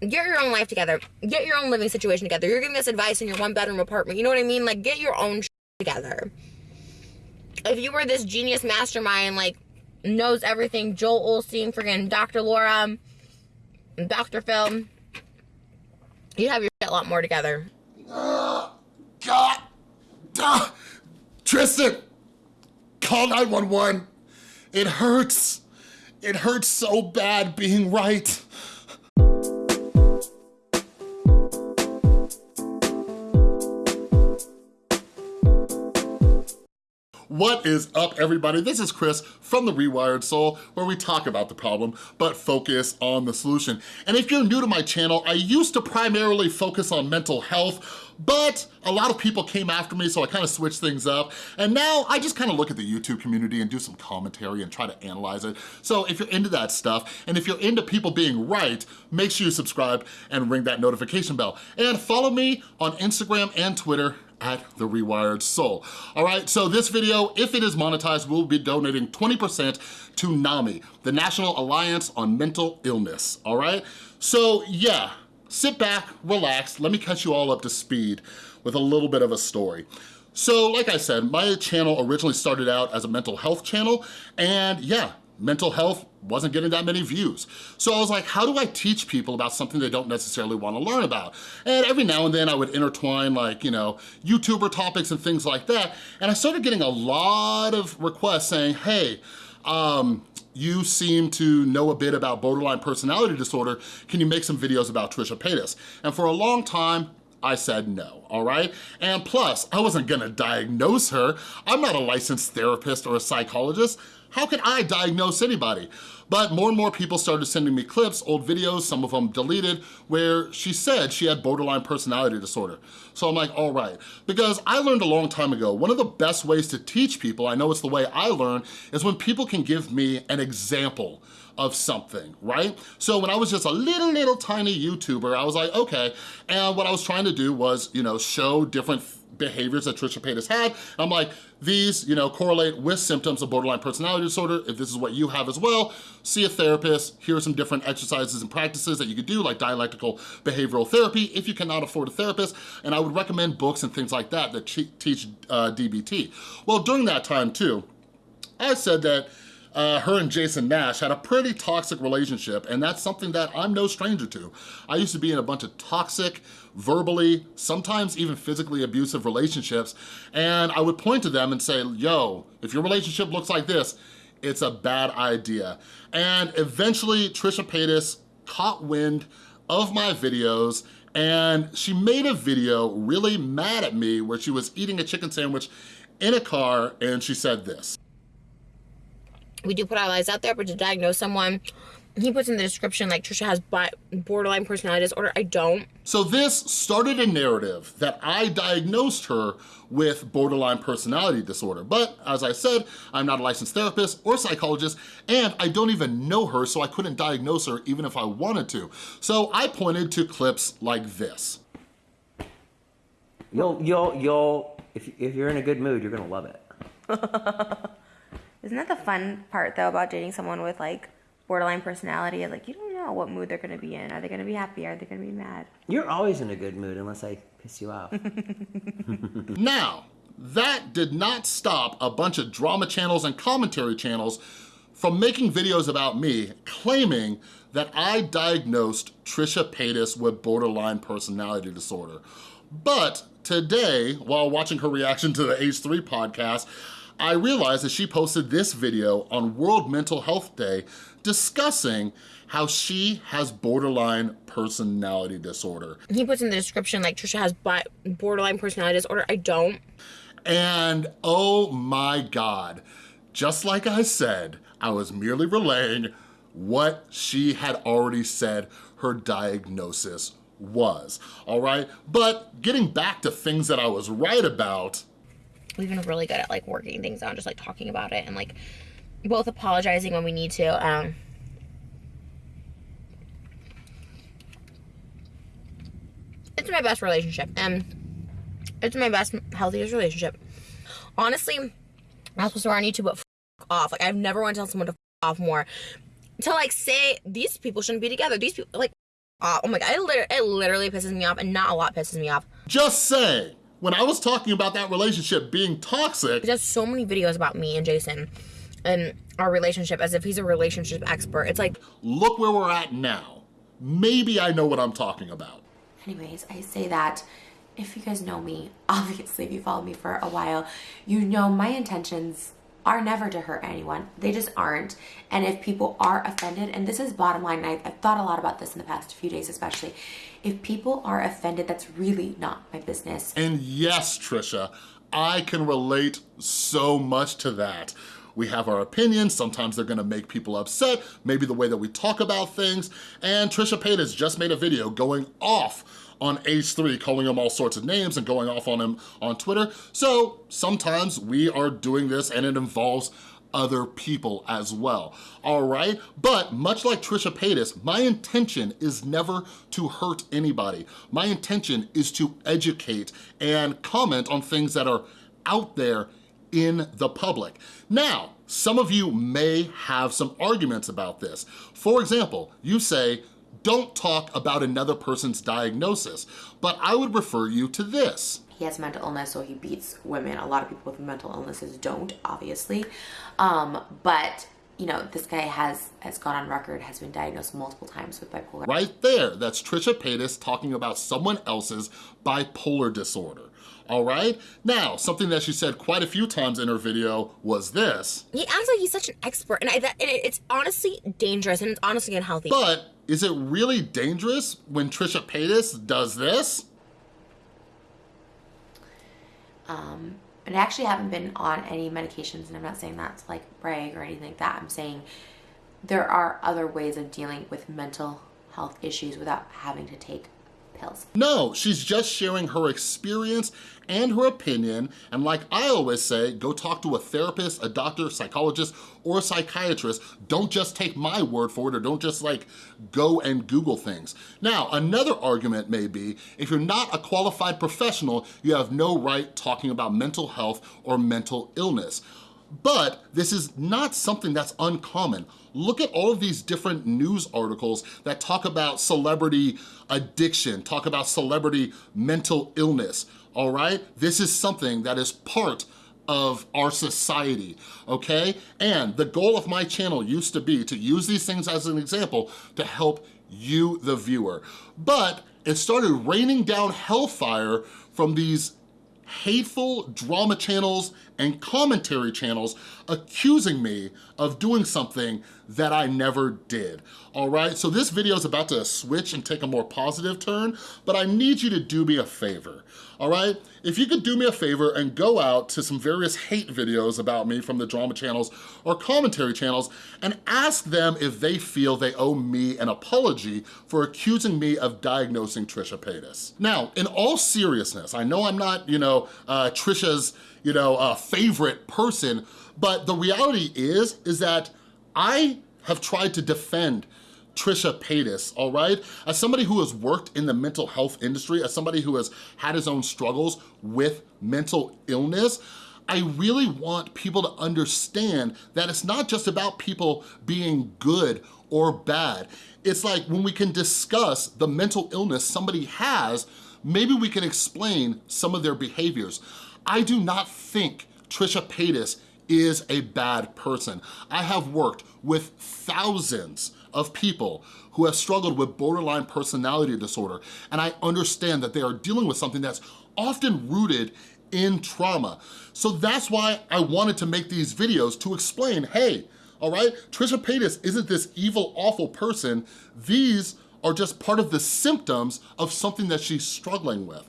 get your own life together. Get your own living situation together. You're giving us advice in your one bedroom apartment. You know what I mean? Like, get your own together. If you were this genius mastermind, like, knows everything, Joel Osteen, friggin' Dr. Laura, Dr. Phil, you have your shit a lot more together. God. Tristan, call 911. It hurts. It hurts so bad being right. What is up, everybody? This is Chris from The Rewired Soul, where we talk about the problem, but focus on the solution. And if you're new to my channel, I used to primarily focus on mental health, but a lot of people came after me, so I kind of switched things up. And now I just kind of look at the YouTube community and do some commentary and try to analyze it. So if you're into that stuff, and if you're into people being right, make sure you subscribe and ring that notification bell. And follow me on Instagram and Twitter at The Rewired Soul. All right, so this video, if it is monetized, we'll be donating 20% to NAMI, the National Alliance on Mental Illness, all right? So yeah, sit back, relax, let me catch you all up to speed with a little bit of a story. So like I said, my channel originally started out as a mental health channel, and yeah, mental health wasn't getting that many views. So I was like, how do I teach people about something they don't necessarily wanna learn about? And every now and then I would intertwine like, you know, YouTuber topics and things like that. And I started getting a lot of requests saying, hey, um, you seem to know a bit about borderline personality disorder. Can you make some videos about Trisha Paytas? And for a long time, I said no, all right? And plus, I wasn't gonna diagnose her. I'm not a licensed therapist or a psychologist. How can I diagnose anybody? But more and more people started sending me clips, old videos, some of them deleted, where she said she had borderline personality disorder. So I'm like, all right. Because I learned a long time ago, one of the best ways to teach people, I know it's the way I learn, is when people can give me an example of something, right? So when I was just a little, little tiny YouTuber, I was like, okay. And what I was trying to do was, you know, show different behaviors that Trisha Paytas had. I'm like, these, you know, correlate with symptoms of borderline personality disorder. If this is what you have as well, see a therapist. Here are some different exercises and practices that you could do, like dialectical behavioral therapy, if you cannot afford a therapist. And I would recommend books and things like that that teach uh, DBT. Well, during that time too, I said that uh, her and Jason Nash had a pretty toxic relationship, and that's something that I'm no stranger to. I used to be in a bunch of toxic, verbally, sometimes even physically abusive relationships, and I would point to them and say, yo, if your relationship looks like this, it's a bad idea. And eventually, Trisha Paytas caught wind of my videos and she made a video really mad at me where she was eating a chicken sandwich in a car and she said this we do put our lives out there, but to diagnose someone, he puts in the description like Trisha has borderline personality disorder. I don't. So this started a narrative that I diagnosed her with borderline personality disorder. But as I said, I'm not a licensed therapist or psychologist, and I don't even know her, so I couldn't diagnose her even if I wanted to. So I pointed to clips like this. You'll, you'll, you'll, if, if you're in a good mood, you're gonna love it. Isn't that the fun part though about dating someone with like borderline personality? Like you don't know what mood they're gonna be in. Are they gonna be happy? Are they gonna be mad? You're always in a good mood unless I piss you off. now, that did not stop a bunch of drama channels and commentary channels from making videos about me claiming that I diagnosed Trisha Paytas with borderline personality disorder. But today, while watching her reaction to the H3 podcast, I realized that she posted this video on World Mental Health Day discussing how she has borderline personality disorder. He puts in the description like Trisha has borderline personality disorder. I don't. And oh my God, just like I said, I was merely relaying what she had already said her diagnosis was, all right? But getting back to things that I was right about, we've been really good at like working things out, just like talking about it and like both apologizing when we need to. Um, it's my best relationship and it's my best, healthiest relationship. Honestly, I'm not supposed to on YouTube, but off. Like I've never wanted to tell someone to off more. To like say these people shouldn't be together. These people like. Oh my god, it, it literally pisses me off, and not a lot pisses me off. Just say, when I was talking about that relationship being toxic, He does so many videos about me and Jason and our relationship as if he's a relationship expert. It's like, look where we're at now. Maybe I know what I'm talking about. Anyways, I say that if you guys know me, obviously, if you followed me for a while, you know my intentions are never to hurt anyone. They just aren't. And if people are offended, and this is bottom line, I, I've thought a lot about this in the past few days, especially. If people are offended, that's really not my business. And yes, Trisha, I can relate so much to that. We have our opinions, sometimes they're gonna make people upset, maybe the way that we talk about things, and Trisha Paytas just made a video going off on H3, calling him all sorts of names and going off on him on Twitter. So sometimes we are doing this and it involves other people as well, all right? But much like Trisha Paytas, my intention is never to hurt anybody. My intention is to educate and comment on things that are out there in the public. Now, some of you may have some arguments about this. For example, you say, don't talk about another person's diagnosis, but I would refer you to this. He has mental illness, so he beats women. A lot of people with mental illnesses don't, obviously. Um, but you know, this guy has has gone on record, has been diagnosed multiple times with bipolar. Right there, that's Trisha Paytas talking about someone else's bipolar disorder. All right? Now, something that she said quite a few times in her video was this, he acts like he's such an expert, and, I, that, and it's honestly dangerous, and it's honestly unhealthy. but is it really dangerous when Trisha Paytas does this? Um, and I actually haven't been on any medications, and I'm not saying that to like brag or anything like that. I'm saying there are other ways of dealing with mental health issues without having to take pills. No, she's just sharing her experience and her opinion, and like I always say, go talk to a therapist, a doctor, psychologist, or a psychiatrist. Don't just take my word for it, or don't just like go and Google things. Now, another argument may be, if you're not a qualified professional, you have no right talking about mental health or mental illness. But this is not something that's uncommon. Look at all of these different news articles that talk about celebrity addiction, talk about celebrity mental illness, all right? This is something that is part of our society, okay? And the goal of my channel used to be to use these things as an example to help you, the viewer. But it started raining down hellfire from these hateful drama channels and commentary channels accusing me of doing something that I never did, all right? So this video is about to switch and take a more positive turn, but I need you to do me a favor, all right? If you could do me a favor and go out to some various hate videos about me from the drama channels or commentary channels and ask them if they feel they owe me an apology for accusing me of diagnosing Trisha Paytas. Now, in all seriousness, I know I'm not, you know, uh, Trisha's, you know, uh, favorite person, but the reality is, is that I have tried to defend Trisha Paytas, all right? As somebody who has worked in the mental health industry, as somebody who has had his own struggles with mental illness, I really want people to understand that it's not just about people being good or bad. It's like when we can discuss the mental illness somebody has, maybe we can explain some of their behaviors. I do not think Trisha Paytas is a bad person. I have worked with thousands of people who have struggled with borderline personality disorder, and I understand that they are dealing with something that's often rooted in trauma. So that's why I wanted to make these videos to explain, hey, all right, Trisha Paytas isn't this evil, awful person. These are just part of the symptoms of something that she's struggling with.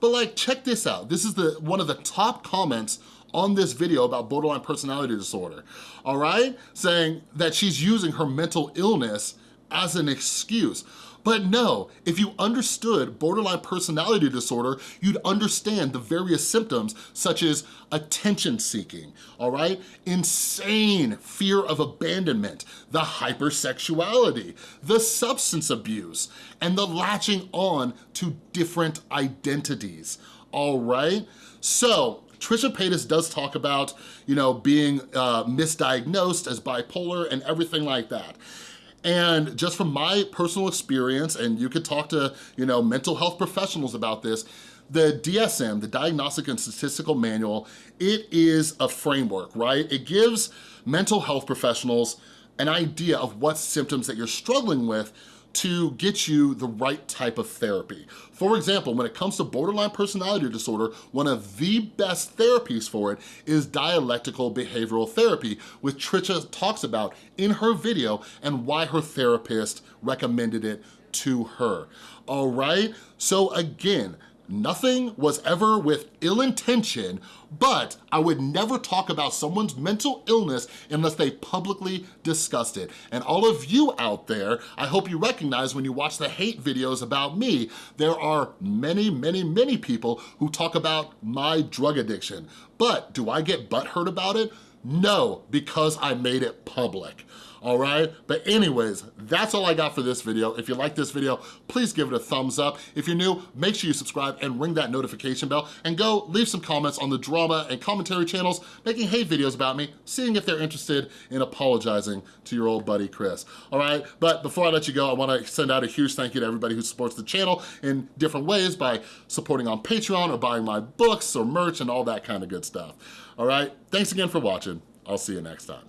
But like, check this out. This is the one of the top comments on this video about borderline personality disorder, all right? Saying that she's using her mental illness as an excuse. But no, if you understood borderline personality disorder, you'd understand the various symptoms such as attention seeking, all right? Insane fear of abandonment, the hypersexuality, the substance abuse, and the latching on to different identities, all right? So, Trisha Paytas does talk about, you know, being uh, misdiagnosed as bipolar and everything like that. And just from my personal experience, and you could talk to, you know, mental health professionals about this, the DSM, the Diagnostic and Statistical Manual, it is a framework, right? It gives mental health professionals an idea of what symptoms that you're struggling with to get you the right type of therapy. For example, when it comes to borderline personality disorder, one of the best therapies for it is dialectical behavioral therapy, which Trisha talks about in her video and why her therapist recommended it to her, all right? So again, Nothing was ever with ill intention, but I would never talk about someone's mental illness unless they publicly discussed it. And all of you out there, I hope you recognize when you watch the hate videos about me, there are many, many, many people who talk about my drug addiction. But do I get butthurt about it? No, because I made it public all right? But anyways, that's all I got for this video. If you like this video, please give it a thumbs up. If you're new, make sure you subscribe and ring that notification bell and go leave some comments on the drama and commentary channels making hate videos about me, seeing if they're interested in apologizing to your old buddy Chris, all right? But before I let you go, I wanna send out a huge thank you to everybody who supports the channel in different ways by supporting on Patreon or buying my books or merch and all that kind of good stuff, all right? Thanks again for watching. I'll see you next time.